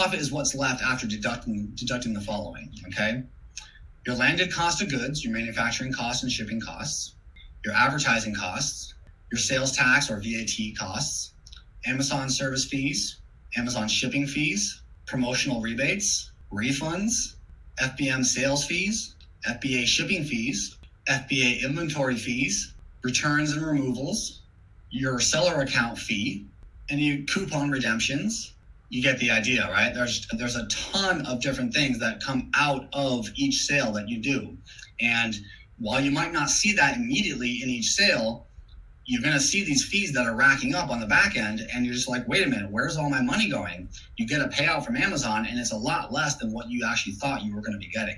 profit is what's left after deducting deducting the following. Okay, your landed cost of goods, your manufacturing costs and shipping costs, your advertising costs, your sales tax or VAT costs, Amazon service fees, Amazon shipping fees, promotional rebates, refunds, FBM sales fees, FBA shipping fees, FBA inventory fees, returns and removals, your seller account fee, any coupon redemptions. You get the idea, right? There's there's a ton of different things that come out of each sale that you do. And while you might not see that immediately in each sale, you're going to see these fees that are racking up on the back end and you're just like wait a minute where's all my money going you get a payout from amazon and it's a lot less than what you actually thought you were going to be getting